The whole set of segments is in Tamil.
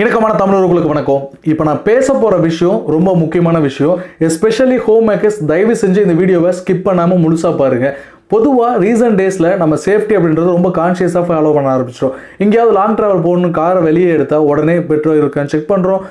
இணக்கமான தமிழர்களுக்கு வணக்கம். இப்போ நான் பேச போகிற விஷயம் ரொம்ப முக்கியமான விஷயம். எஸ்பெஷலி ஹோம் மேக்கர்ஸ் தயவு செஞ்சு இந்த வீடியோவை ஸ்கிப் பண்ணாமல் முழுசாக பாருங்கள் பொதுவாக ரீசன்ட் டேஸில் நம்ம சேஃப்டி அப்படின்றது ரொம்ப கான்ஷியஸாக ஃபாலோ பண்ண ஆரம்பிச்சிடும் எங்கேயாவது லாங் ட்ராவல் போகணும் காரை வெளியே எடுத்தால் உடனே பெட்ரோல் இருக்கான்னு செக் பண்ணுறோம்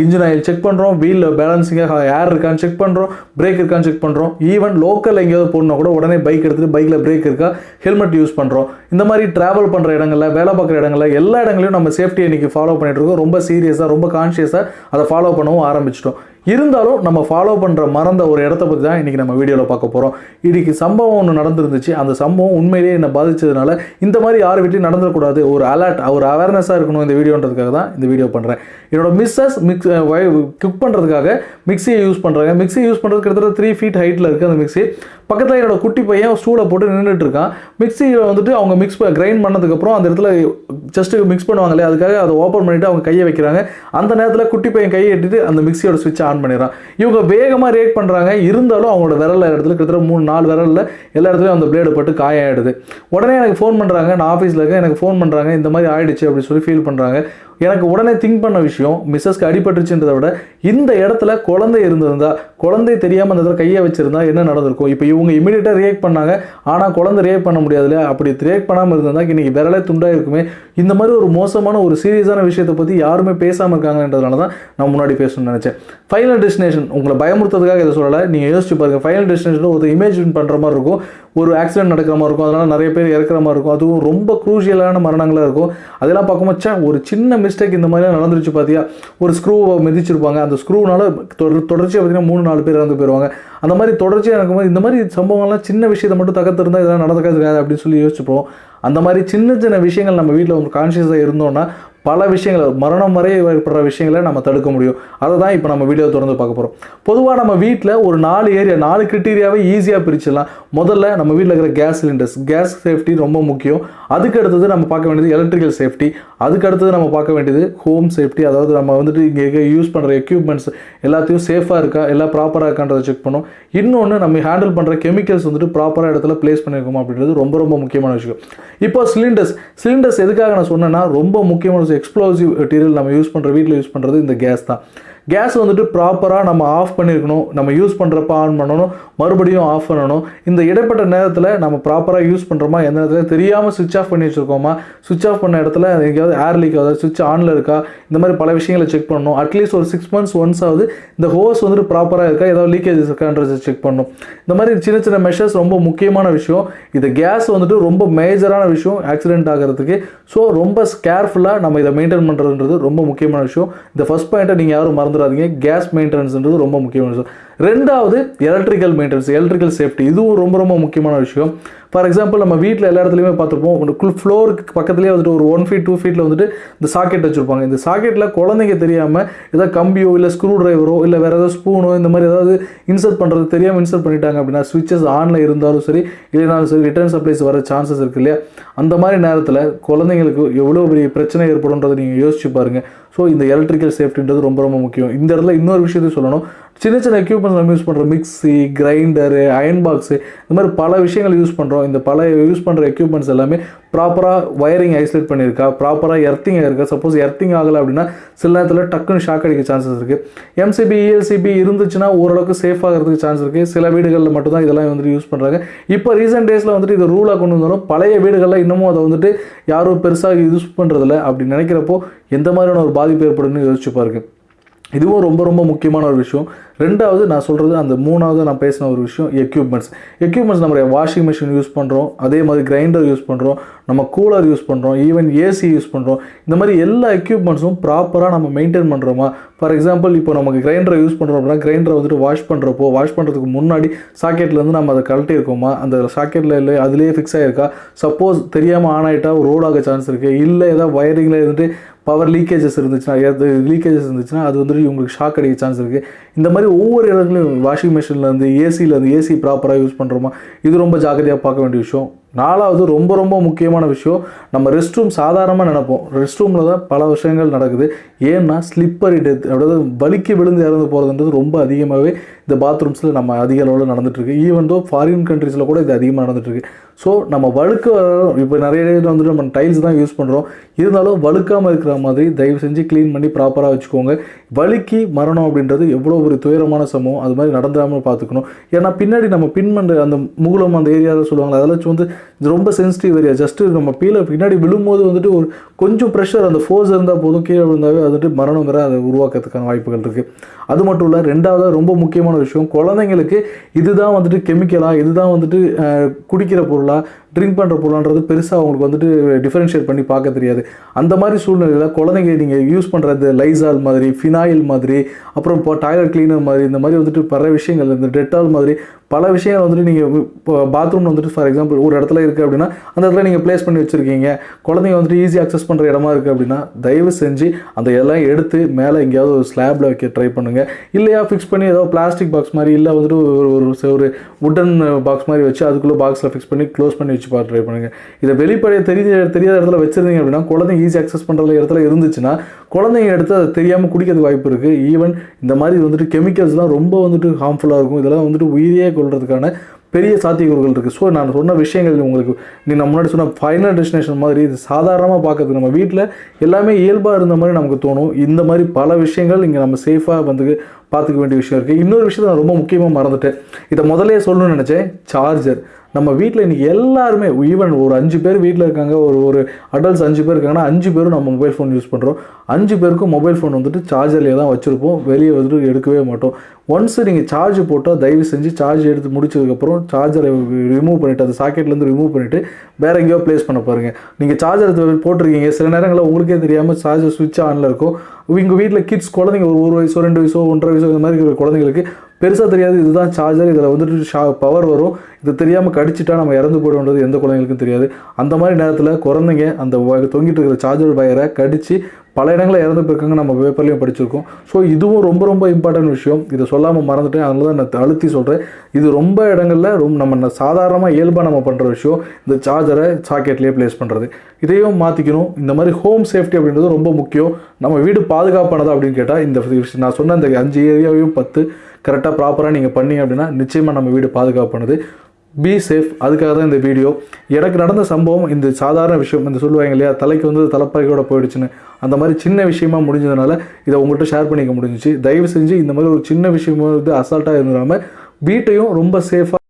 இன்ஜின் ஆயில் செக் பண்ணுறோம் வீல் பேலன்சிங்காக ஏர் இருக்கான்னு செக் பண்ணுறோம் பிரேக் இருக்கான்னு செக் பண்ணுறோம் ஈவன் லோக்கல் எங்கேயாவது போகணுன்னா கூட உடனே பைக் எடுத்துகிட்டு பைக்கில் பிரேக் இருக்கா ஹெல்மெட் யூஸ் பண்ணுறோம் இந்த மாதிரி ட்ராவல் பண்ணுற இடங்களில் வேலை பார்க்குற இடங்களில் எல்லா இடங்களையும் நம்ம சேஃப்டியை இன்றைக்கி ஃபாலோ பண்ணிட்டு இருக்கோம். ரொம்ப சீரியஸாக ரொம்ப கான்ஷியஸாக அதை ஃபாலோ பண்ணவும் ஆரம்பிச்சிட்டோம். இருந்தாலும் நம்ம ஃபாலோ பண்ணுற மறந்த ஒரு இடத்த பற்றி தான் இன்றைக்கி நம்ம வீடியோவில் பார்க்க போகிறோம் இன்றைக்கி சம்பவம் ஒன்று நடந்துருந்துச்சு. அந்த சம்பவம் உண்மையிலேயே என்னை பாதித்ததுனால இந்த மாதிரி யார் வீட்லையும் நடந்துடக்கூடாது. ஒரு அலர்ட் ஒரு அவேர்னஸாக இருக்கணும் இந்த வீடியோன்றதுக்காக தான் இந்த வீடியோ பண்ணுறேன் என்னோட மிஸ்ஸஸ் மிக்ஸ் குக் பண்ணுறதுக்காக மிக்ஸியை யூஸ் பண்ணுறாங்க மிக்ஸி யூஸ் பண்ணுறது கிட்டத்தட்ட த்ரீ ஃபீட் ஹைட்டில் இருக்குது அந்த மிக்ஸி பக்கத்தில் என்னோட குட்டி பையன் ஸ்டூலை போட்டு நின்றுட்டு இருக்கான் மிக்ஸியில் வந்துட்டு அவங்க மிக்ஸ் கிரைண்ட் பண்ணதுக்கப்புறம் அந்த இடத்துல ஜஸ்ட்டு மிக்ஸ் பண்ணுவாங்களே அதுக்காக அதை ஓப்பன் பண்ணிவிட்டு அவங்க கையை வைக்கிறாங்க. அந்த நேரத்தில் குட்டி பையன் கையை எட்டிட்டு அந்த மிக்ஸியோட சுவிட்ச் ஆன் பண்ணிடுறான். இவங்க வேகமாக ரியாக்ட் பண்ணுறாங்க இருந்தாலும் அவங்களோட விரல் இடத்துல கிட்டத்தட்ட மூணு நாலு விரலில் எல்லா இடத்துலையும் அந்த பிளேடு பட்டு காயாயிடுது. உடனே எனக்கு ஃபோன் பண்ணுறாங்க நான் ஆஃபீஸில் இருக்கேன். எனக்கு ஃபோன் பண்ணுறாங்க இந்த மாதிரி ஆயிடுச்சு அப்படின்னு சொல்லி ஃபீல் பண்ணுறாங்க எனக்கு உடனே திங்க் பண்ண விஷயம் மிஸ்ஸஸ்க்கு அடிபட்டுருச்சுன்றதை விட இந்த இடத்துல குழந்தை இருந்திருந்தா குழந்தை தெரியாமல் அந்த இடத்துல கையை வச்சுருந்தா என்ன நடந்திருக்கும்? இப்போ இவங்க இமீடியட்டாக ரியாக்ட் பண்ணாங்க. ஆனால் குழந்தை ரியாக்ட் பண்ண முடியாதுல்ல. அப்படி ரியாக்ட் பண்ணாமல் இருந்தால் இன்றைக்கி விரலே துண்டாக இருக்குமே. இந்த மாதிரி ஒரு மோசமான ஒரு சீரியஸான விஷயத்தை பற்றி யாருமே பேசாமல் இருக்காங்கன்றதுனால தான் நான் முன்னாடி பேசணும்னு நினச்சேன். ஃபைனல் டெஸ்டினேஷன் உங்களை பயமுறுத்துறதுக்காக இதை சொல்லலை. நீங்கள் யோசிச்சு பாருங்க. ஃபைனல் டெஸ்டினேஷனில் ஒரு இமேஜ் பண்ணுற மாதிரி இருக்கும். ஒரு ஆக்சிடென்ட் நடக்கிற மாதிரி இருக்கும். அதனால் நிறைய பேர் இறக்குற மாதிரி இருக்கும். அதுவும் ரொம்ப குரூஷியலான மரணங்களாக இருக்கும். அதெல்லாம் பார்க்கும்போது ஒரு சின்ன மிஸ்டேக் இந்த மாதிரிலாம் நடந்துருச்சு பார்த்தியா ஒரு ஸ்க்ரூவை மிதிச்சிருப்பாங்க. அந்த ஸ்க்ரூனால தொடர் தொடர்ச்சியாக பார்த்தீங்கன்னா மூணு நாலு பேர் இறந்து போயிடுவாங்க அந்த மாதிரி தொடர்ச்சியாக நடக்கும்போது இந்த மாதிரி சம்பவங்கள்லாம் சின்ன விஷயத்தை மட்டும் தகர்த்திருந்தா இதெல்லாம் நடக்காது அப்படின்னு சொல்லி யோசிச்சுப்போம். அந்த மாதிரி சின்ன சின்ன விஷயங்கள் நம்ம வீட்டில் ஒரு கான்ஷியஸாக இருந்தோம்னா பல விஷயங்கள் மரணம் வரை ஏற்படுற விஷயங்களை நம்ம தடுக்க முடியும். அதை தான் இப்போ நம்ம வீடியோ தொடர்ந்து பார்க்க போகிறோம் பொதுவாக நம்ம வீட்டில் ஒரு நாலு ஏரியா நாலு கிரிட்டீரியாவே ஈஸியாக பிரிச்சிடலாம். முதல்ல நம்ம வீட்டில் இருக்கிற கேஸ் சிலிண்டர்ஸ் கேஸ் சேஃப்டி ரொம்ப முக்கியம். அதுக்கு அடுத்தது நம்ம பார்க்க வேண்டியது எலக்ட்ரிக்கல் சேஃப்டி அதுக்கு அடுத்தது நம்ம பார்க்க வேண்டியது ஹோம் சேஃப்டி அதாவது நம்ம வந்துட்டு இங்கே யூஸ் பண்ணுற எக்யூப்மெண்ட்ஸ் எல்லாத்தையும் சேஃபாக இருக்கா எல்லாம் ப்ராப்பராக இருக்கான்றதை செக் பண்ணும். இன்னொன்று நம்ம ஹேண்டில் பண்ணுற கெமிக்கல்ஸ் வந்துட்டு ப்ராப்பராக இடத்துல ப்ளேஸ் பண்ணியிருக்கோமா அப்படின்றது ரொம்ப ரொம்ப முக்கியமான விஷயம். இப்போ சிலிண்டர்ஸ் சிலிண்டர்ஸ் எதுக்காக நான் சொன்னேன்னா ரொம்ப முக்கியமான எக்ஸ்ப்ளோசிவ் மெட்டீரியல் நம்ம யூஸ் பண்ணுற வீட்டில் யூஸ் பண்ணுறது இந்த கேஸ் தான். கேஸ் வந்துட்டு ப்ராப்பராக நம்ம ஆஃப் பண்ணியிருக்கணும் நம்ம யூஸ் பண்ணுறப்ப ஆன் பண்ணணும். மறுபடியும் ஆஃப் பண்ணணும். இந்த இடைப்பட்ட நேரத்தில் நம்ம ப்ராப்பராக யூஸ் பண்ணுறோமா எந்த நேரத்தில்? தெரியாமல் சுவிச் ஆஃப் பண்ணி வச்சுருக்கோமா? சுவிச் ஆஃப் பண்ண இடத்துல எங்கேயாவது ஏர் லீக் ஆகுது? சுவிட்ச் ஆனில் இருக்கா? இந்த மாதிரி பல விஷயங்களை செக் பண்ணணும். அட்லீஸ்ட் ஒரு சிக்ஸ் மந்த்ஸ் ஒன்ஸ் ஆகுது இந்த ஹோஸ் வந்துட்டு ப்ராப்பராக இருக்கா? ஏதாவது லீக்கேஜஸ் இருக்கான்றதை செக் பண்ணணும். இந்த மாதிரி சின்ன சின்ன மெஷர்ஸ் ரொம்ப முக்கியமான விஷயம். இது கேஸ் வந்துட்டு ரொம்ப மேஜரான விஷயம். ஆக்சிடென்ட் ஆகிறதுக்கு. ஸோ ரொம்ப கேர்ஃபுல்லாக நம்ம இதை மெயின்டைன் பண்ணுறதுன்றது ரொம்ப முக்கியமான விஷயம். இந்த ஃபஸ்ட் பாயிண்ட்டை நீங்கள் யாரும் மறந்துடாதீங்க கேஸ் மெயின்டெனன்ஸ்ன்றது ரொம்ப முக்கியமான விஷயம். ரெண்டாவது எலக்ட்ரிக்கல் மெயின்டெனன்ஸ் எலக்ட்ரிக்கல் சேஃப்டி இதுவும் ரொம்ப ரொம்ப முக்கியமான விஷயம். ஃபார் எக்ஸாம்பிள் நம்ம வீட்டில் எல்லா இடத்துலையுமே பார்த்துருப்போம். ஒரு ஃப்ளோருக்கு பக்கத்துலேயே வந்துட்டு ஒரு ஒன் ஃபீட் டூ ஃபீட்டில் வந்துட்டு இந்த சாக்கெட் வச்சுருப்பாங்க. இந்த சாக்கெட்டில் குழந்தைங்க தெரியாமல் ஏதாவது கம்பியோ இல்லை ஸ்க்ரூ ட்ரைவரோ இல்லை வேறு ஏதாவது ஸ்பூனோ இந்த மாதிரி ஏதாவது இன்சர்ட் பண்ணுறது தெரியாமல் இன்சர்ட் பண்ணிட்டாங்க அப்படின்னா சுவிச்சஸ் ஆனில் இருந்தாலும் சரி இல்லைனாலும் சரி ரிட்டர்ன் சப்ளைஸ் வர சான்சஸ் இருக்கு இல்லையா? அந்த மாதிரி நேரத்தில் குழந்தைங்களுக்கு எவ்வளோ பெரிய பிரச்சனை ஏற்படும்ன்றதை நீங்கள் யோசிச்சு பாருங்கள் ஸோ இந்த எலக்ட்ரிக்கல் சேஃப்டின்றது ரொம்ப ரொம்ப முக்கியம். இந்த இடத்துல இன்னொரு விஷயத்தையும் சொல்லணும். சின்ன சின்ன எக்யூப்மெண்ட்ஸ் நம்ம யூஸ் பண்ணுறோம் மிக்ஸி கிரைண்டரு அயன் பாக்ஸு இந்த மாதிரி பல விஷயங்கள் யூஸ் பண்ணுறோம் இந்த பல யூஸ் பண்ணுற எக்யூப்மெண்ட்ஸ் எல்லாமே ப்ராப்பராக வயரிங் ஐசோலேட் பண்ணியிருக்கா ப்ராப்பராக எர்த்திங் ஆகிருக்கா சப்போஸ் எர்த்திங் ஆகலை அப்படின்னா சில நேரத்தில் டக்குன்னு ஷாக் அடிக்க சான்சஸ் இருக்குது எம்சிபி இஎல்சிபி இருந்துச்சுன்னா ஓரளவுக்கு சேஃப் ஆகிறதுக்கு சான்ஸ் இருக்குது சில வீடுகளில் மட்டும்தான் இதெல்லாம் வந்துட்டு யூஸ் பண்ணுறாங்க இப்போ ரீசெண்ட் டேஸில் வந்துட்டு இது ரூலாக கொண்டு வந்தாலும் பழைய வீடுகளில் இன்னமும் அதை வந்துட்டு யாரும் பெருசாக யூஸ் பண்ணுறதில்ல அப்படி நினைக்கிறப்போ எந்த மாதிரியான ஒரு பாதிப்பு ஏற்படுன்னு யோசிச்சு பாருங்கள் இதுவும் ரொம்ப ரொம்ப முக்கியமான ஒரு விஷயம். ரெண்டாவது நான் சொல்கிறது அந்த மூணாவது நான் பேசின ஒரு விஷயம் எக்யூப்மெண்ட்ஸ் எக்யூப்மெண்ட்ஸ் நம்ம வாஷிங் மிஷின் யூஸ் பண்ணுறோம் அதே மாதிரி கிரைண்டர் யூஸ் பண்ணுறோம் நம்ம கூலர் யூஸ் பண்ணுறோம் ஈவன் ஏசி யூஸ் பண்ணுறோம் இந்த மாதிரி எல்லா எக்யூப்மெண்ட்ஸும் ப்ராப்பராக நம்ம மெயின்டைன் பண்ணுறோமா ஃபார் எக்ஸாம்பிள் இப்போ நமக்கு கிரைண்டரை யூஸ் பண்ணுறோம் அப்படின்னா கிரைண்டரை வந்துட்டு வாஷ் பண்ணுறப்போ வாஷ் பண்ணுறதுக்கு முன்னாடி சாக்கெட்லேருந்து நம்ம அதை கழட்டி இருக்கோமா? அந்த சாக்கெட்டில் இல்லை அதுலேயே ஃபிக்ஸ் ஆகிருக்கா சப்போஸ் தெரியாமல் ஆன் ஆகிட்டா ரோடாக சான்ஸ் இருக்குது இல்லை ஏதாவது வயரிங்கில் இருந்துட்டு பவர் லீக்கேஜஸ் இருந்துச்சுன்னா லீக்கேஜஸ் இருந்துச்சுன்னா அது வந்துட்டு உங்களுக்கு ஷாக் அடிக்க சான்ஸ் இருக்குது இந்த மாதிரி ஒவ்வொரு இடத்துலையும் வாஷிங் மிஷின்லேருந்து ஏசியிலேருந்து ஏசி ப்ராப்பராக யூஸ் பண்ணுறோமா இது ரொம்ப ஜாக்கிரதையாக பார்க்க வேண்டிய விஷயம். நாலாவது ரொம்ப ரொம்ப முக்கியமான விஷயம் நம்ம ரெஸ்ட் ரூம் சாதாரணமாக நினைப்போம். ரெஸ்ட் ரூமில் தான் பல விஷயங்கள் நடக்குது. ஏன்னா ஸ்லிப்பரி டெத் அதாவது வலிக்கு விழுந்து இறந்து போகிறதுன்றது ரொம்ப அதிகமாகவே இந்த பாத்ரூம்ஸில் நம்ம அதிக அளவில் நடந்துகிட்ருக்கு ஈவன் தோ ஃபாரின் கண்ட்ரீஸில் கூட இது அதிகமாக நடந்துகிட்ருக்கு ஸோ நம்ம வழுக்க இப்போ நிறைய இடத்துல வந்துட்டு நம்ம டைல்ஸ் தான் யூஸ் பண்ணுறோம் இருந்தாலும் வழுக்காமல் இருக்கிற மாதிரி தயவு செஞ்சு க்ளீன் பண்ணி ப்ராப்பராக வச்சுக்கோங்க. வழுக்கி மரணம் அப்படின்றது எவ்வளோ ஒரு துயரமான சமூகம் அது மாதிரி நடந்துடாமல் பார்த்துக்கணும். ஏன்னா பின்னாடி நம்ம பின்மண்டு அந்த மூலம் அந்த ஏரியாவில் சொல்லுவாங்க அதெல்லாம் வந்து இது ரொம்ப சென்சிட்டிவ் ஏரியா ஜஸ்ட்டு நம்ம கீழே பின்னாடி விழும்போது வந்துட்டு ஒரு கொஞ்சம் ப்ரெஷர் அந்த ஃபோர்ஸ் இருந்தால் போதும். கீழே விழுந்தாவே வந்துட்டு மரணங்கிற அதை உருவாக்கிறதுக்கான வாய்ப்புகள் இருக்குது அது மட்டும் இல்லை ரெண்டாவது ரொம்ப முக்கியமான விஷயம். குழந்தைங்களுக்கு இதுதான் வந்துட்டு கெமிக்கலாக இதுதான் வந்துட்டு குடிக்கிற பொருளா ட்ரிங்க் பண்ணுற பொருளான்றது பெருசாக அவங்களுக்கு வந்துட்டு டிஃபரன்ஷியேட் பண்ணி பார்க்க தெரியாது. அந்த மாதிரி சூழ்நிலையில் குழந்தைங்க நீங்கள் யூஸ் பண்ணுற இந்த லைசால் மாதிரி ஃபினாயில் மாதிரி அப்புறம் இப்போ டாய்லெட் கிளீனர் மாதிரி இந்த மாதிரி வந்துட்டு பல விஷயங்கள் இந்த டெட்டால் மாதிரி பல விஷயங்கள் வந்துட்டு நீங்கள் இப்போ பாத்ரூம் வந்துட்டு ஃபார் எக்ஸாம்பிள் ஒரு இடத்துல இருக்குது அப்படின்னா அந்த இடத்துல நீங்கள் ப்ளேஸ் பண்ணி வச்சுருக்கீங்க. குழந்தைங்க வந்துட்டு ஈஸி அக்சஸ் பண்ணுற இடமா இருக்குது அப்படின்னா தயவு செஞ்சு அந்த எல்லாம் எடுத்து மேலே எங்கேயாவது ஒரு ஸ்லாப்பில் வைக்க ட்ரை பண்ணுங்கள் இல்லையா ஃபிக்ஸ் பண்ணி ஏதோ பிளாஸ்டிக் பாக்ஸ் மாதிரி இல்லை வந்துட்டு ஒரு ஒரு ஒரு உட்டன் பாக்ஸ் மாதிரி வச்சு அதுக்குள்ளே பாக்ஸில் ஃபிக்ஸ் பண்ணி க்ளோஸ் பண்ணி வச்சு பார்த்து ட்ரை பண்ணுங்கள் இதை வெளிப்படைய தெரிய தெரியாத இடத்துல வச்சிருந்தீங்க அப்படின்னா குழந்தைங்க ஈஸி அக்சஸ் பண்ணுற இடத்துல இருந்துச்சுன்னா குழந்தைங்க எடுத்து அதை தெரியாமல் குடிக்கிறதுக்கு வாய்ப்பு இருக்குது ஈவன் இந்த மாதிரி வந்துட்டு கெமிக்கல்ஸ்லாம் ரொம்ப வந்துட்டு ஹார்ம்ஃபுல்லாக இருக்கும். இதெல்லாம் வந்துட்டு உயிரியே கொள்றதுக்கான பெரிய சாத்தியக்கூறுகள் இருக்குது ஸோ நான் சொன்ன விஷயங்கள் உங்களுக்கு நீ நான் முன்னாடி சொன்ன ஃபைனல் டெஸ்டினேஷன் மாதிரி இது சாதாரணமாக பார்க்கறது. நம்ம வீட்டில் எல்லாமே இயல்பாக இருந்த மாதிரி நமக்கு தோணும். இந்த மாதிரி பல விஷயங்கள் இங்கே நம்ம சேஃபாக வந்து பார்த்துக்க வேண்டிய விஷயம் இருக்குது இன்னொரு விஷயத்தை நான் ரொம்ப முக்கியமாக மறந்துட்டேன். இதை முதலே சொல்லணும்னு நினச்சேன். சார்ஜர் நம்ம வீட்டில் இன்றைக்கி எல்லாருமே ஈவன் ஒரு அஞ்சு பேர் வீட்டில் இருக்காங்க ஒரு ஒரு அடல்ட்ஸ் அஞ்சு பேர் இருக்காங்கன்னா அஞ்சு பேரும் நம்ம மொபைல் ஃபோன் யூஸ் பண்ணுறோம் அஞ்சு பேருக்கும் மொபைல் ஃபோன் வந்துட்டு சார்ஜர்லேயே தான் வச்சுருப்போம். வெளியே வந்துட்டு எடுக்கவே மாட்டோம். ஒன்ஸ் நீங்கள் சார்ஜ் போட்டால் தயவு செஞ்சு சார்ஜ் எடுத்து முடிச்சதுக்கப்புறம் சார்ஜரை ரிமூவ் பண்ணிவிட்டு அந்த சாக்கெட்லேருந்து ரிமூவ் பண்ணிவிட்டு வேற எங்கேயோ ப்ளேஸ் பண்ண பாருங்கள் நீங்கள் சார்ஜர் போட்டிருக்கீங்க. சில நேரங்களில் உங்களுக்கே தெரியாமல் சார்ஜர் சுவிட்ச் ஆனில் இருக்கும். உங்கள் வீட்டில் கிட்ஸ் குழந்தைங்க ஒரு ஒரு வயசோ ரெண்டு வயசோ ஒன்றரை வயசோ இந்த மாதிரி இருக்கிற குழந்தைங்களுக்கு பெருசாக தெரியாது. இதுதான் சார்ஜர் இதில் வந்துட்டு ஷா பவர் வரும். இது தெரியாமல் கடிச்சிட்டா நம்ம இறந்து போயிடும்ன்றது எந்த குழந்தைங்களுக்கும் தெரியாது. அந்த மாதிரி நேரத்தில் குழந்தைங்க அந்த தொங்கிட்டு இருக்கிற சார்ஜர் வயரை கடித்து பல இடங்களில் இறந்து போயிருக்காங்க. நம்ம பேப்பர்லையும் படிச்சிருக்கோம். ஸோ இதுவும் ரொம்ப ரொம்ப இம்பார்ட்டன்ட் விஷயம். இதை சொல்லாமல் மறந்துட்டேன். அதனால தான் நான் அழுத்தி சொல்கிறேன் இது ரொம்ப இடங்களில் ரொம்ப நம்ம சாதாரணமாக இயல்பாக நம்ம பண்ணுற விஷயம். இந்த சார்ஜரை சாக்கெட்லேயே ப்ளேஸ் பண்ணுறது இதையும் மாற்றிக்கணும் இந்த மாதிரி ஹோம் சேஃப்டி அப்படின்றது ரொம்ப முக்கியம். நம்ம வீடு பாதுகாப்பானதா அப்படின்னு கேட்டால் இந்த விஷயம் நான் சொன்ன இந்த அஞ்சு ஏரியாவையும் பத்து. கரெக்டாக ப்ராப்பராக நீங்கள் பண்ணீங்க அப்படின்னா நிச்சயமாக நம்ம வீடு பாதுகாப்பானது. பி சேஃப் அதுக்காக தான் இந்த வீடியோ எனக்கு நடந்த சம்பவம் இந்த சாதாரண விஷயம் இந்த சொல்லுவாங்க இல்லையா தலைக்கு வந்து தலைப்பாகையோட போயிடுச்சுன்னு. அந்த மாதிரி சின்ன விஷயமா முடிஞ்சதுனால இதை உங்கள்கிட்ட ஷேர் பண்ணிக்க முடிஞ்சிச்சு. தயவு செஞ்சு இந்த மாதிரி ஒரு சின்ன விஷயமா வந்து அசால்ட்டாக இருந்துடாமல் வீட்டையும் ரொம்ப சேஃபாக